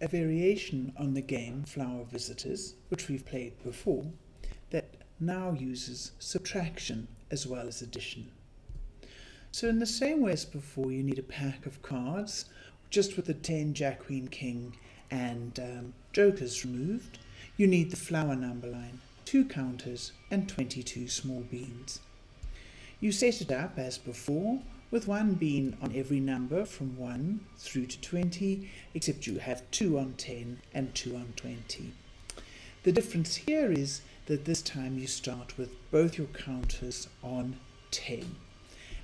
a variation on the game Flower Visitors, which we've played before, that now uses subtraction as well as addition. So in the same way as before, you need a pack of cards, just with the 10, Jack, Queen, King and um, Jokers removed. You need the flower number line, two counters and 22 small beans. You set it up as before with one bean on every number from 1 through to 20, except you have 2 on 10 and 2 on 20. The difference here is that this time you start with both your counters on 10.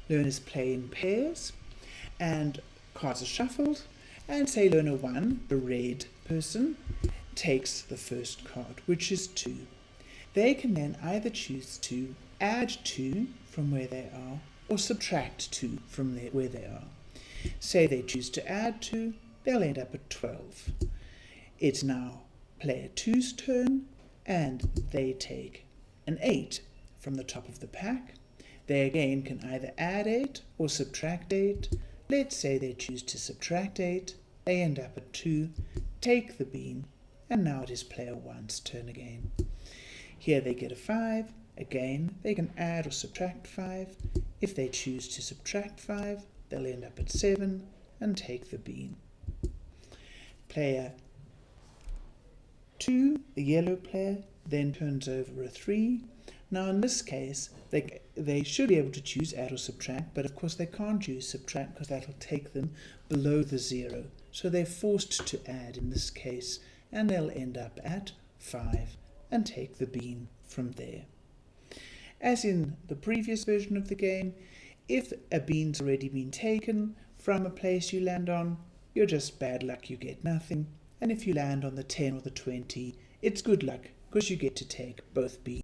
Learners play in pairs and cards are shuffled and say learner 1, the red person, takes the first card, which is 2. They can then either choose to add 2 from where they are or subtract 2 from where they are. Say they choose to add 2, they'll end up at 12. It's now player 2's turn, and they take an 8 from the top of the pack. They again can either add 8 or subtract 8. Let's say they choose to subtract 8. They end up at 2, take the bean, and now it is player 1's turn again. Here they get a 5. Again, they can add or subtract 5. If they choose to subtract 5, they'll end up at 7 and take the bean. Player 2, the yellow player, then turns over a 3. Now in this case, they, they should be able to choose add or subtract, but of course they can't choose subtract because that'll take them below the 0. So they're forced to add in this case, and they'll end up at 5 and take the bean from there. As in the previous version of the game, if a bean's already been taken from a place you land on, you're just bad luck, you get nothing. And if you land on the 10 or the 20, it's good luck, because you get to take both beans.